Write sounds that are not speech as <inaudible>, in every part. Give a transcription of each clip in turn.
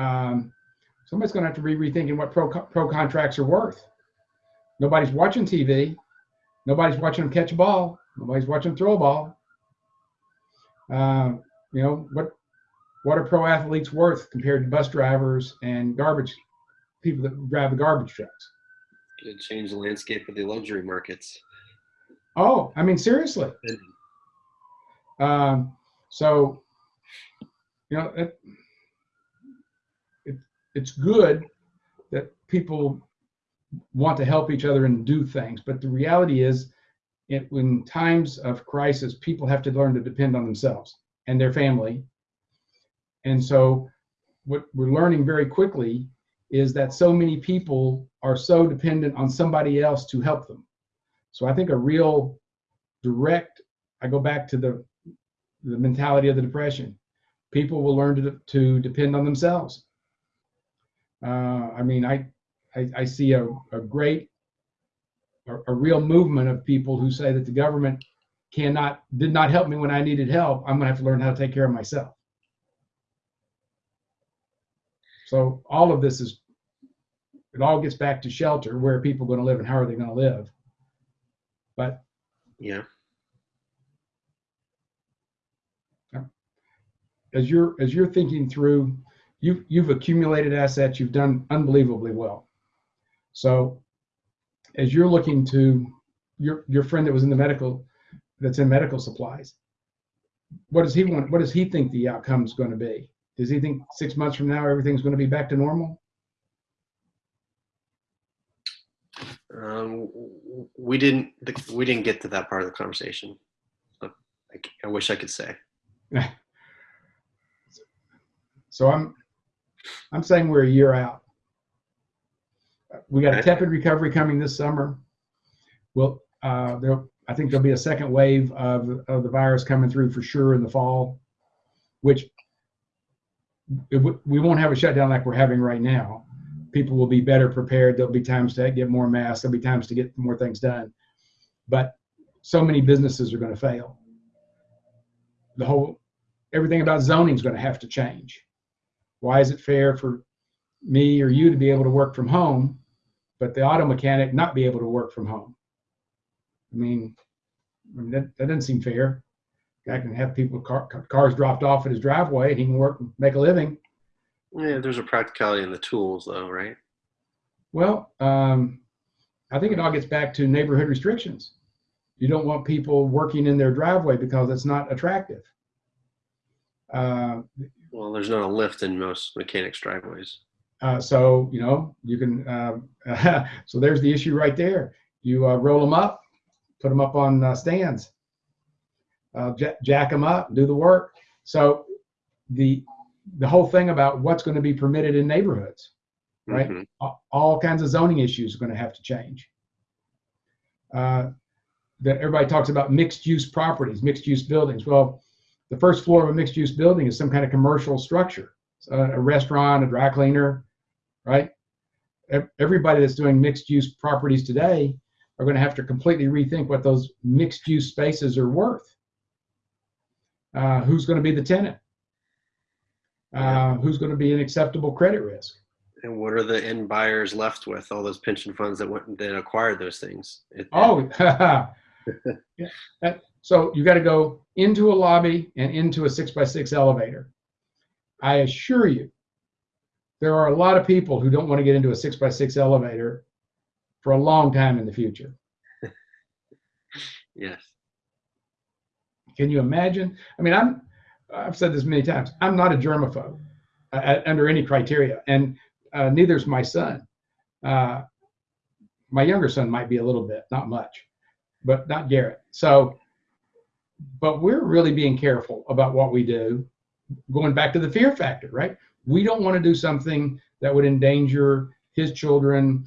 Um, somebody's going to have to be rethinking what pro pro contracts are worth. Nobody's watching TV. Nobody's watching them catch a ball. Nobody's watching them throw a ball. Uh, you know what? What are pro athletes worth compared to bus drivers and garbage people that drive the garbage trucks? It changed the landscape of the luxury markets. Oh, I mean seriously. Um, so, you know, it, it's good that people want to help each other and do things, but the reality is, it, in times of crisis, people have to learn to depend on themselves and their family. And so, what we're learning very quickly is that so many people are so dependent on somebody else to help them. So I think a real direct, I go back to the the mentality of the depression. People will learn to, to depend on themselves. Uh, I mean, I, I, I see a, a great, a, a, real movement of people who say that the government cannot, did not help me when I needed help. I'm gonna have to learn how to take care of myself. So all of this is, it all gets back to shelter, where are people gonna live and how are they gonna live? But yeah, as you're as you're thinking through, you've you've accumulated assets, you've done unbelievably well. So as you're looking to your your friend that was in the medical that's in medical supplies, what does he want? What does he think the outcome is going to be? Does he think six months from now everything's going to be back to normal? Um, we didn't we didn't get to that part of the conversation. I, I wish I could say. <laughs> So I'm I'm saying we're a year out. We got a tepid recovery coming this summer. Well, uh, there, I think there'll be a second wave of, of the virus coming through for sure in the fall, which we won't have a shutdown like we're having right now. People will be better prepared. There'll be times to get more masks. There'll be times to get more things done. But so many businesses are going to fail. The whole, everything about zoning is going to have to change. Why is it fair for me or you to be able to work from home, but the auto mechanic not be able to work from home? I mean, I mean that, that doesn't seem fair. Guy can have people car, cars dropped off at his driveway and he can work and make a living. Yeah, there's a practicality in the tools, though, right? Well, um, I think it all gets back to neighborhood restrictions. You don't want people working in their driveway because it's not attractive. Uh, well, there's not a lift in most mechanics driveways. Uh, so you know you can. Uh, <laughs> so there's the issue right there. You uh, roll them up, put them up on uh, stands, uh, jack them up, do the work. So the the whole thing about what's going to be permitted in neighborhoods, right? Mm-hmm. All, all, kinds of zoning issues are going to have to change. Uh, that everybody talks about mixed use properties, mixed use buildings. Well, the first floor of a mixed use building is some kind of commercial structure, a, a restaurant, a dry cleaner, right? Everybody that's doing mixed use properties today are going to have to completely rethink what those mixed use spaces are worth. Uh, who's going to be the tenant? Uh, who's going to be an acceptable credit risk? And what are the end buyers left with? All those pension funds that went that acquired those things. It, oh, <laughs> yeah. That, so you got to go into a lobby and into a six by six elevator. I assure you, there are a lot of people who don't want to get into a six by six elevator for a long time in the future. <laughs> yes. Can you imagine? I mean, I'm, I've said this many times. I'm not a germaphobe uh, under any criteria, and uh, neither is my son. Uh, my younger son might be a little bit, not much, but not Garrett. So but we're really being careful about what we do. Going back to the fear factor, right? We don't want to do something that would endanger his children,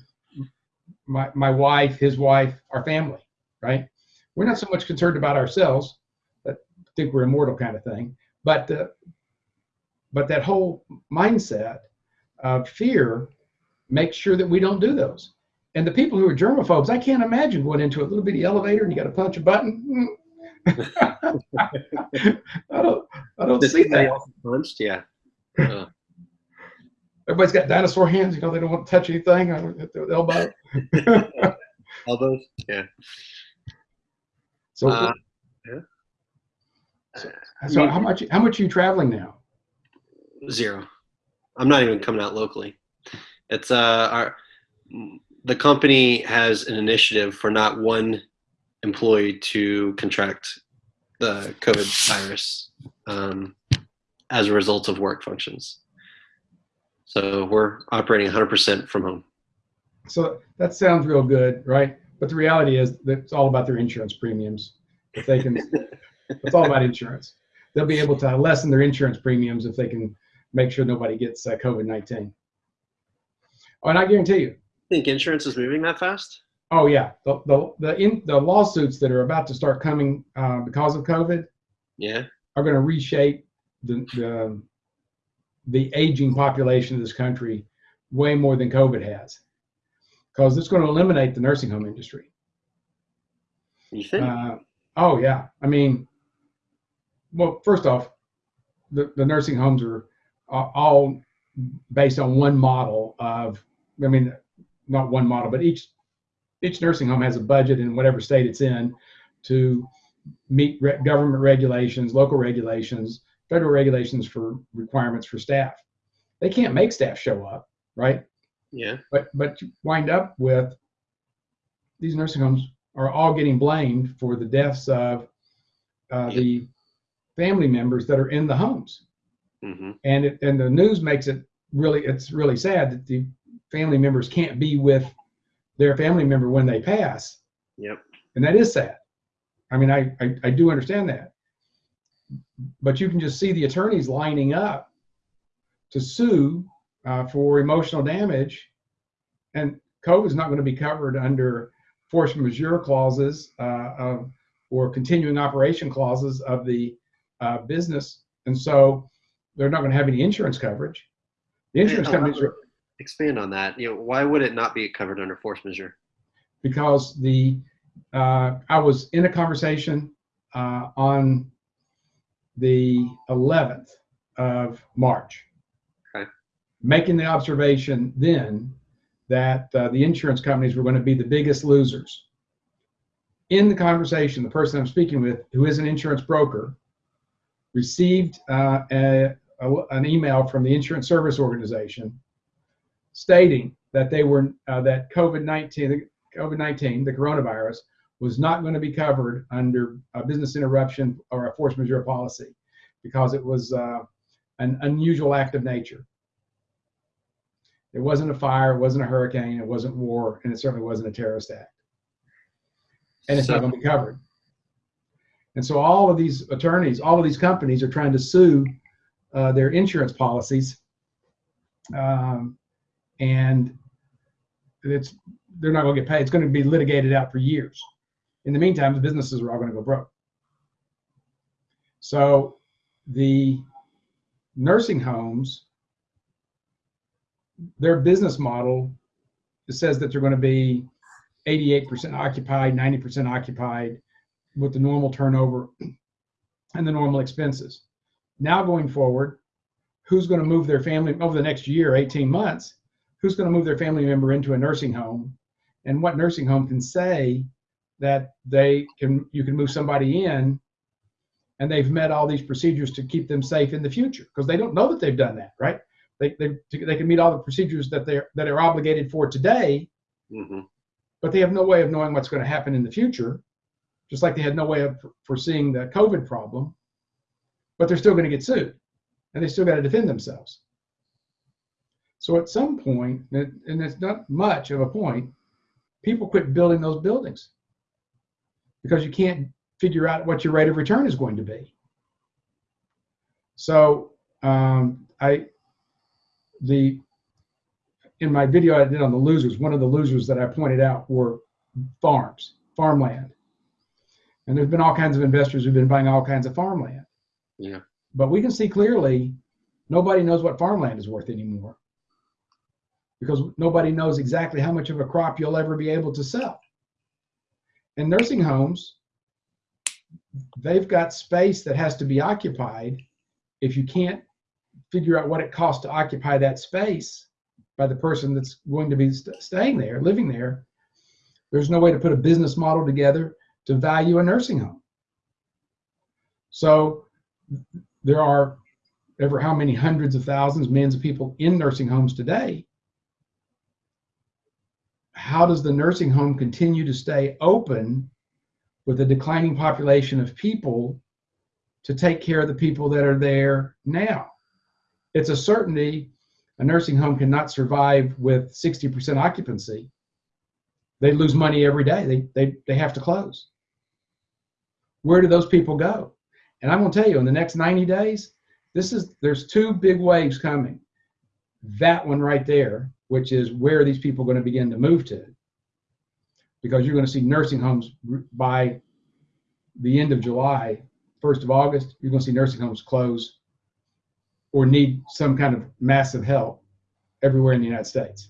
my, my wife, his wife, our family, right? We're not so much concerned about ourselves, that think we're immortal kind of thing, but uh, but that whole mindset of fear makes sure that we don't do those. And the people who are germaphobes, I can't imagine going into a little bitty elevator and you got to punch a button. I don't, I don't Does see that. punched? Yeah. Uh, Everybody's got dinosaur hands. You know, they don't want to touch anything. uh, At the elbow. <laughs> elbows? Yeah. So, Uh, so how much? How much are you traveling now? Zero. I'm not even coming out locally. It's uh our the company has an initiative for not one employee to contract the COVID virus um, as a result of work functions. So we're operating 100% from home. So that sounds real good, right? But the reality is that it's all about their insurance premiums. If they can, <laughs> it's all about insurance. They'll be able to lessen their insurance premiums if they can make sure nobody gets uh, COVID nineteen. Oh, and I guarantee you, Think insurance is moving that fast? Oh yeah, the the the, in, the lawsuits that are about to start coming uh, because of COVID Yeah. are going to reshape the, the the aging population of this country way more than COVID has, because it's going to eliminate the nursing home industry. You think? Uh, oh yeah, I mean, well, first off, the, the nursing homes are a- all based on one model of, I mean, not one model, but each each nursing home has a budget in whatever state it's in to meet re- government regulations, local regulations, federal regulations for requirements for staff. They can't make staff show up, right? yeah. but but you wind up with these nursing homes are all getting blamed for the deaths of uh, Yep. the family members that are in the homes hmm and it, and the news makes it really it's really sad that the family members can't be with their family member when they pass. Yep. and that is sad. I mean i i, I do understand that. But you can just see the attorneys lining up to sue uh, for emotional damage. And code is not going to be covered under force majeure clauses uh, of, or continuing operation clauses of the uh, business. And so they're not going to have any insurance coverage. The insurance companies are Expand on that. You know, why would it not be covered under force majeure? because the uh, I was in a conversation uh, on the 11th of March, Okay. making the observation then that uh, the insurance companies were going to be the biggest losers. In the conversation, the person I'm speaking with, who is an insurance broker, received uh, a, a- an email from the Insurance Service Organization stating that they were uh, that COVID-19 COVID-19, the coronavirus, was not going to be covered under a business interruption or a force majeure policy because it was uh, an unusual act of nature. It wasn't a fire, it wasn't a hurricane, it wasn't war, and it certainly wasn't a terrorist act. And it's not going to be covered. And so all of these attorneys, all of these companies are trying to sue uh, their insurance policies. Um, and it's they're not going to get paid. It's going to be litigated out for years. In the meantime, the businesses are all going to go broke. So the nursing homes, their business model says that they're going to be 88% occupied, 90% occupied with the normal turnover <clears throat> and the normal expenses. Now going forward, who's going to move their family over the next year, 18 months? Who's going to move their family member into a nursing home? And what nursing home can say that they can you can move somebody in and they've met all these procedures to keep them safe in the future because they don't know that they've done that, right? They, they, they can meet all the procedures that they're that are obligated for today, hmm but they have no way of knowing what's going to happen in the future, just like they had no way of foreseeing the COVID problem, but they're still going to get sued and they still got to defend themselves. So at some point, and it's not much of a point, people quit building those buildings because you can't figure out what your rate of return is going to be. So um, I, the in my video I did on the losers, one of the losers that I pointed out were farms, farmland. And there's been all kinds of investors who've been buying all kinds of farmland. Yeah. But we can see clearly nobody knows what farmland is worth anymore because nobody knows exactly how much of a crop you'll ever be able to sell. And nursing homes, they've got space that has to be occupied. If you can't figure out what it costs to occupy that space by the person that's going to be st- staying there, living there, there's no way to put a business model together to value a nursing home. So there are ever how many hundreds of thousands, millions of people in nursing homes today. How does the nursing home continue to stay open with a declining population of people to take care of the people that are there now? It's a certainty a nursing home cannot survive with 60% occupancy. They lose money every day. They, they, they have to close. Where do those people go? And I'm going to tell you, in the next 90 days, this is there's two big waves coming. That one right there, which is where these people are going to begin to move to, because you're going to see nursing homes by the end of July, 1st of August. You're going to see nursing homes close or need some kind of massive help everywhere in the United States.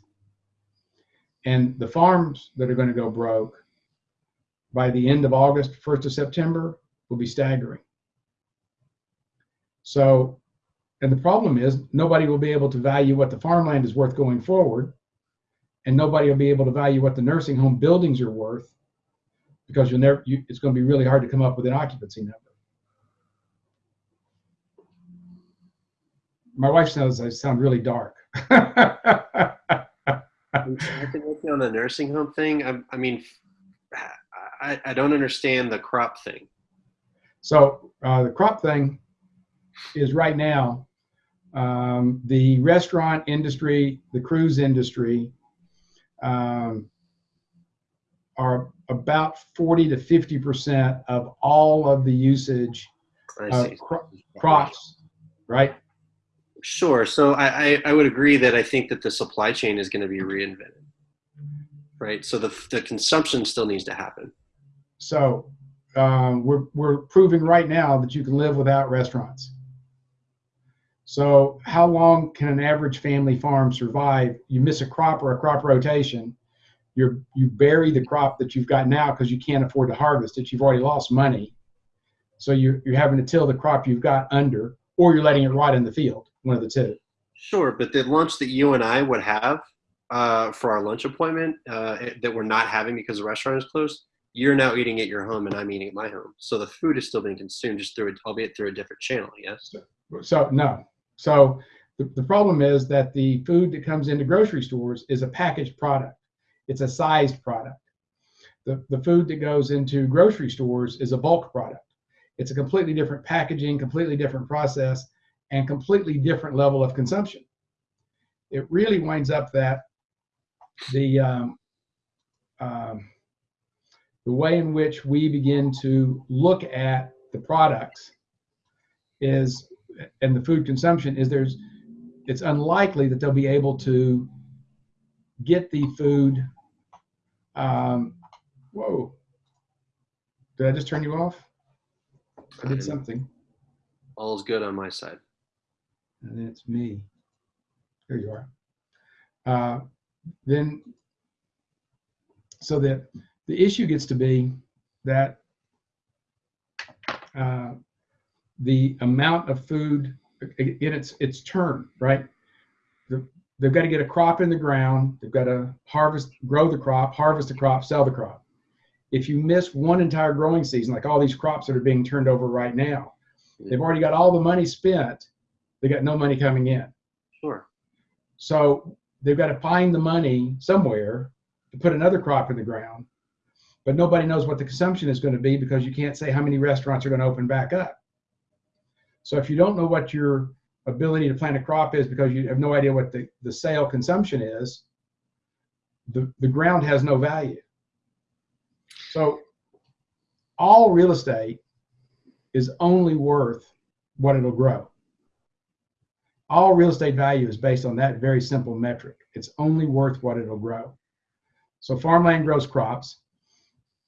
And the farms that are going to go broke by the end of August, 1st of September, will be staggering. So, and the problem is nobody will be able to value what the farmland is worth going forward, and nobody will be able to value what the nursing home buildings are worth because you'll never. You, it's going to be really hard to come up with an occupancy number. My wife says I sound really dark. I think with you on the nursing home thing, I, I mean, I, I don't understand the crop thing. So uh, the crop thing is right now um, the restaurant industry, the cruise industry um, are about 40 to 50 percent of all of the usage of cro- crops, right? Sure. So I, I, I would agree that I think that the supply chain is going to be reinvented. Right. So the, the consumption still needs to happen. So um, we're we're proving right now that you can live without restaurants. So how long can an average family farm survive? You miss a crop or a crop rotation, you're you bury the crop that you've got now because you can't afford to harvest it. You've already lost money, so you're you're having to till the crop you've got under, or you're letting it rot in the field. One of the two. Sure. But the lunch that you and I would have uh, for our lunch appointment uh, that we're not having because the restaurant is closed, you're now eating at your home and I'm eating at my home. So the food is still being consumed just through, albeit through a different channel. Yes. So no. So the, the problem is that the food that comes into grocery stores is a packaged product. It's a sized product. The, the food that goes into grocery stores is a bulk product. It's a completely different packaging, completely different process, and completely different level of consumption. It really winds up that the um, um, the way in which we begin to look at the products is and the food consumption is there's it's unlikely that they'll be able to get the food um, whoa. Did i just turn you off? I did something. All is good on my side. and it's me. Here you are. Uh, then so that the issue gets to be that uh, the amount of food in its its turn, right? The, they've got to get a crop in the ground. They've got to harvest, grow the crop, harvest the crop, sell the crop. If you miss one entire growing season, like all these crops that are being turned over right now, they've already got all the money spent. They got no money coming in. Sure. So they've got to find the money somewhere to put another crop in the ground. But nobody knows what the consumption is going to be because you can't say how many restaurants are going to open back up. So if you don't know what your ability to plant a crop is because you have no idea what the, the sale consumption is, the, the ground has no value. So all real estate is only worth what it'll grow. All real estate value is based on that very simple metric. It's only worth what it'll grow. So farmland grows crops,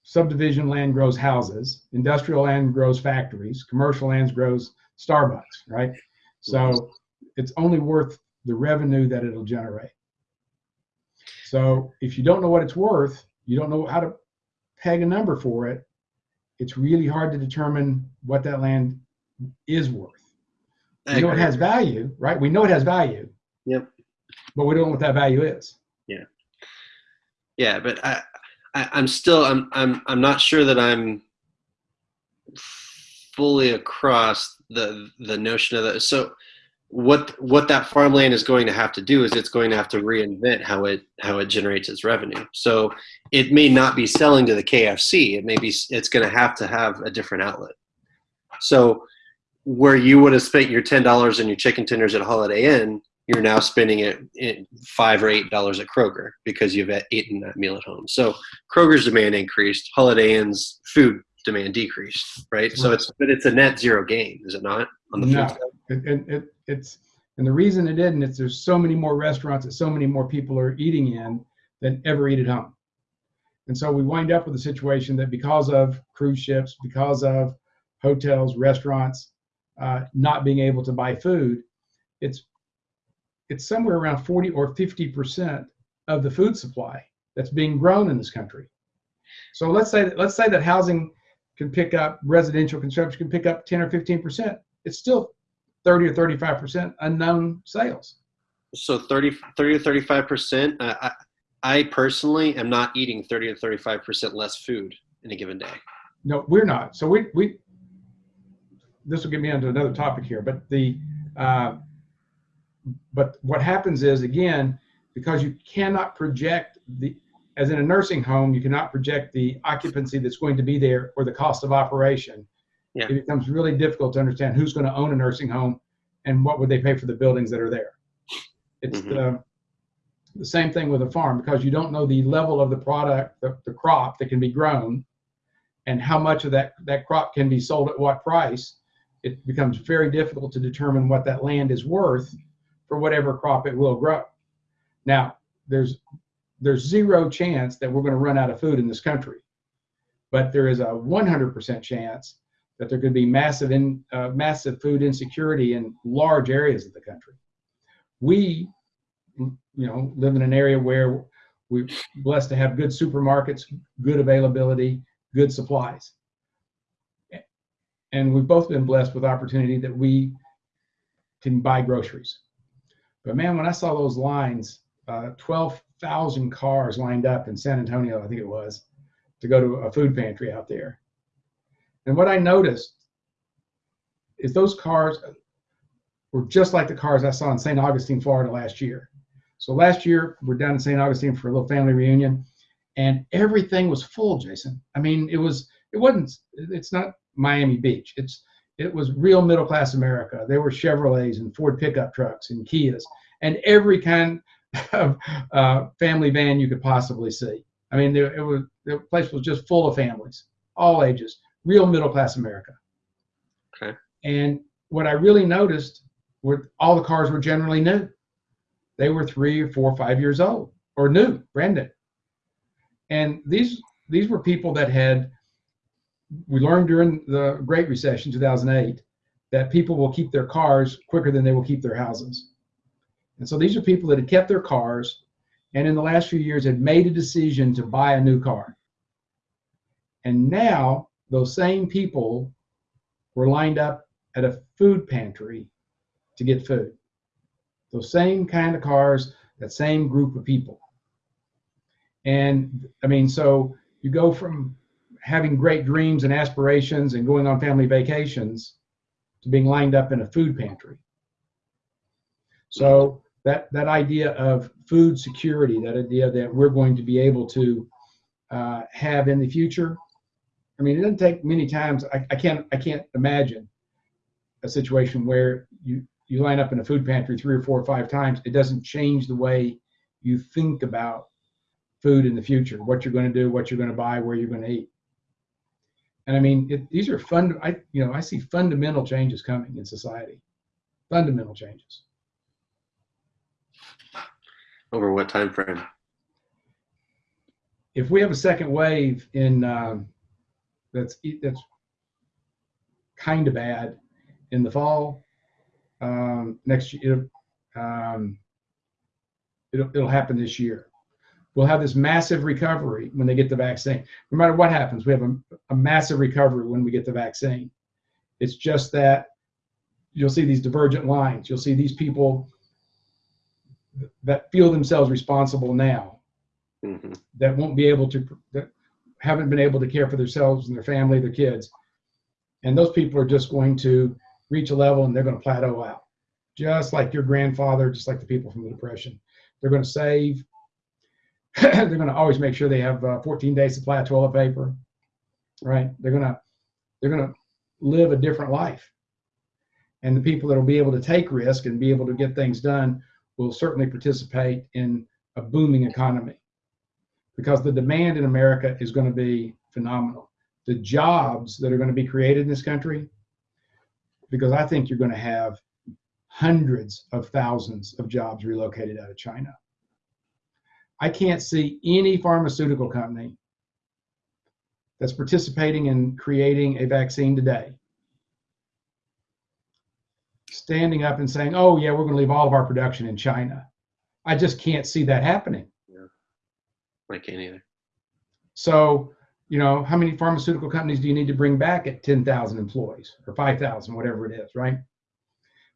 subdivision land grows houses, industrial land grows factories, commercial land grows Starbucks, right? So it's only worth the revenue that it'll generate. So if you don't know what it's worth, you don't know how to peg a number for it, it's really hard to determine what that land is worth. I We know it has value, right? We know it has value. Yep. But we don't know what that value is. Yeah. Yeah, but I, I I'm still I'm I'm I'm not sure that I'm fully across the the notion of that. So what what that farmland is going to have to do is it's going to have to reinvent how it how it generates its revenue. So it may not be selling to the KFC. It may be it's going to have to have a different outlet. So where you would have spent your ten dollars on your chicken tenders at Holiday Inn, you're now spending it in five or eight dollars at Kroger because you've eaten that meal at home. So Kroger's demand increased, Holiday Inn's food demand decreased, right? So it's but it's a net zero gain, is it not? On the No. It, it, it, it's and the reason it isn't is there's so many more restaurants that so many more people are eating in than ever eat at home. And so we wind up with a situation that because of cruise ships, because of hotels, restaurants uh, not being able to buy food, it's it's somewhere around 40 or 50 percent of the food supply that's being grown in this country. So let's say that, let's say that housing can pick up residential construction can pick up 10 or 15 percent. It's still 30 or 35 percent unknown sales. So 30, 30 to 35 percent. Uh, I, I personally am not eating 30 to 35 percent less food in a given day. No, we're not. So we we this will get me onto another topic here, but the uh, but what happens is again because you cannot project the as in a nursing home you cannot project the occupancy that's going to be there or the cost of operation. Yeah. It becomes really difficult to understand who's going to own a nursing home and what would they pay for the buildings that are there. It's Mhm. the the same thing with a farm because you don't know the level of the product, the, the crop that can be grown and how much of that, that crop can be sold at what price, it becomes very difficult to determine what that land is worth for whatever crop it will grow. Now, there's there's zero chance that we're going to run out of food in this country, but there is a 100% chance that there could be massive in uh, massive food insecurity in large areas of the country. We, you know, live in an area where we're blessed to have good supermarkets, good availability, good supplies. And we've both been blessed with opportunity that we can buy groceries. But man, when I saw those lines, uh, 12,000 cars lined up in San Antonio, I think it was, to go to a food pantry out there. And what I noticed is those cars were just like the cars I saw in St. Augustine, Florida last year. So last year, we're down in St. Augustine for a little family reunion, and everything was full, Jason. I mean, it was, it wasn't, it's not Miami Beach. It's, it was real middle class America. There were Chevrolets and Ford pickup trucks and Kias and every kind uh, family van you could possibly see. I mean, there, it was, the place was just full of families, all ages, real middle class America. Okay. And what I really noticed were all the cars were generally new. They were three or four or five years old or new, brand new. And these these were people that had we learned during the Great Recession 2008 that people will keep their cars quicker than they will keep their houses. And so these are people that had kept their cars and in the last few years had made a decision to buy a new car. And now those same people were lined up at a food pantry to get food. Those same kind of cars, that same group of people. And I mean, so you go from having great dreams and aspirations and going on family vacations to being lined up in a food pantry. So that that idea of food security, that idea that we're going to be able to uh, have in the future. I mean, it doesn't take many times. I, I can't I can't imagine a situation where you you line up in a food pantry three or four or five times. It doesn't change the way you think about food in the future, what you're going to do, what you're going to buy, where you're going to eat. And I mean, it, these are fun. I you know I see fundamental changes coming in society, fundamental changes. Over what time frame? If we have a second wave in um, that's that's kind of bad in the fall, um, next year, um, it'll it'll happen this year. we'll have this massive recovery when they get the vaccine. No matter what happens, we have a, a massive recovery when we get the vaccine. It's just that you'll see these divergent lines. You'll see these people that feel themselves responsible now hmm that won't be able to that haven't been able to care for themselves and their family, their kids, and those people are just going to reach a level and they're going to plateau out, just like your grandfather, just like the people from the depression. They're going to save. <clears throat> they're going to always make sure they have uh, 14 days supply of toilet paper, right? They're going to they're going to live a different life, and the people that will be able to take risk and be able to get things done will certainly participate in a booming economy because the demand in America is going to be phenomenal. The jobs that are going to be created in this country, because I think you're going to have hundreds of thousands of jobs relocated out of China. I can't see any pharmaceutical company that's participating in creating a vaccine today standing up and saying, oh, yeah, we're going to leave all of our production in China. I just can't see that happening. Yeah. I can't either. So, you know, how many pharmaceutical companies do you need to bring back at 10,000 employees or 5,000, whatever it is, right?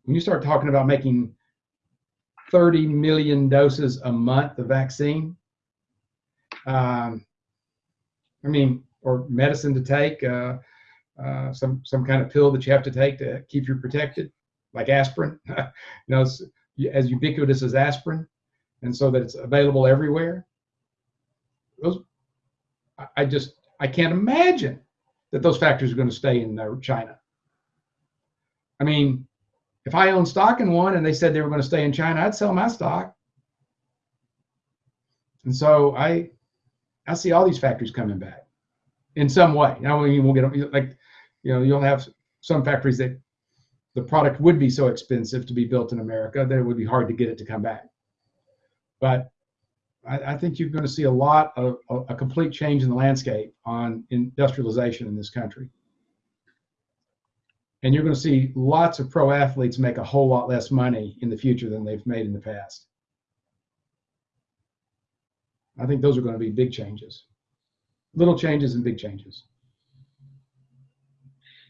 When you start talking about making 30 million doses a month of vaccine, um, I mean, or medicine to take, uh, uh, some some kind of pill that you have to take to keep you protected, like aspirin, <laughs> you know, as ubiquitous as aspirin, and so that it's available everywhere those I- just I can't imagine that those factories are going to stay in uh, China. I mean, if I own stock in one and they said they were going to stay in China, I'd sell my stock. And so I I see all these factories coming back in some way. Now you won't get like you know you'll have some factories that the product would be so expensive to be built in America that it would be hard to get it to come back. But I, I think you're going to see a lot of a, a complete change in the landscape on industrialization in this country. And you're going to see lots of pro athletes make a whole lot less money in the future than they've made in the past. I think those are going to be big changes. Little changes and big changes.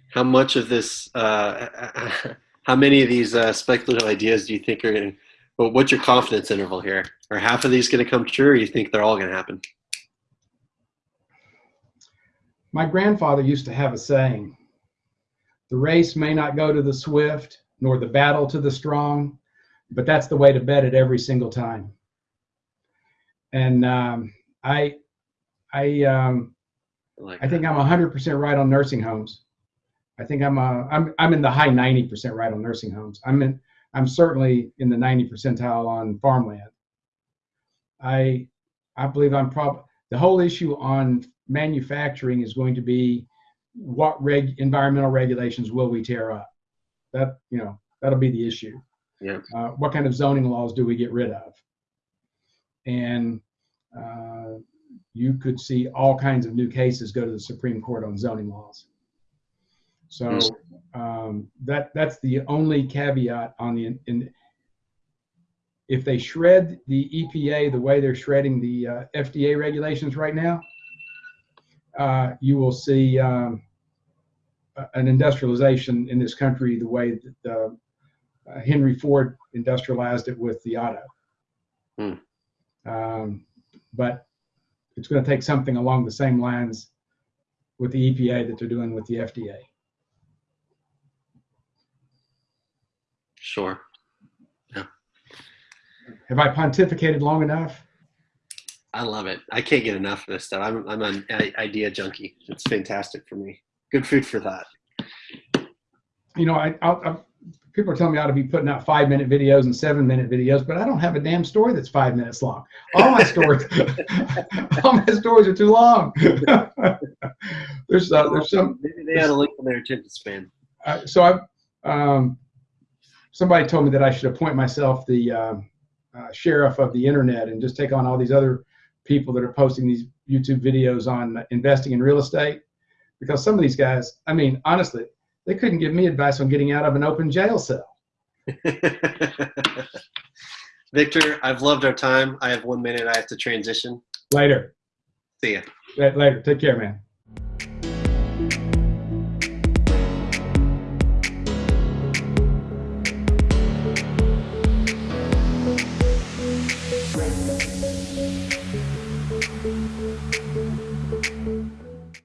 How much of this, uh, <laughs> how many of these uh, speculative ideas do you think are going to, well, what's your confidence interval here? Are half of these going to come true or you think they're all going to happen? My grandfather used to have a saying the race may not go to the swift, nor the battle to the strong, but that's the way to bet it every single time. And um, I, I, um, Like I think I'm 100% right on nursing homes. I think I'm, uh, I'm, I'm in the high 90% right on nursing homes. I'm in, I'm certainly in the 90 percentile on farmland. I, I believe I'm probably the whole issue on manufacturing is going to be what reg environmental regulations will we tear up? That you know that'll be the issue. Yeah. Uh, what kind of zoning laws do we get rid of? And uh, you could see all kinds of new cases go to the Supreme Court on zoning laws. So um, that that's the only caveat on the in, if they shred the EPA the way they're shredding the uh, FDA regulations right now, uh, you will see um, an industrialization in this country the way that uh, Henry Ford industrialized it with the auto. Hmm. Um, but it's going to take something along the same lines with the EPA that they're doing with the FDA. Sure. Yeah. Have I pontificated long enough? I love it. I can't get enough of this stuff. I'm, I'm an idea junkie. It's fantastic for me. Good food for thought. You know, I, I'll, i people are telling me I ought to be putting out five minute videos and seven minute videos, but I don't have a damn story that's five minutes long. All my stories, <laughs> all my stories are too long. <laughs> there's uh, there's some Maybe they had a link on their attention span. uh, so I um, somebody told me that I should appoint myself the um uh, sheriff of the internet and just take on all these other people that are posting these YouTube videos on investing in real estate because some of these guys, I mean, honestly, they couldn't give me advice on getting out of an open jail cell. <laughs> Victor, I've loved our time. I have one minute. I have to transition. Later. See ya. Later. Take care, man.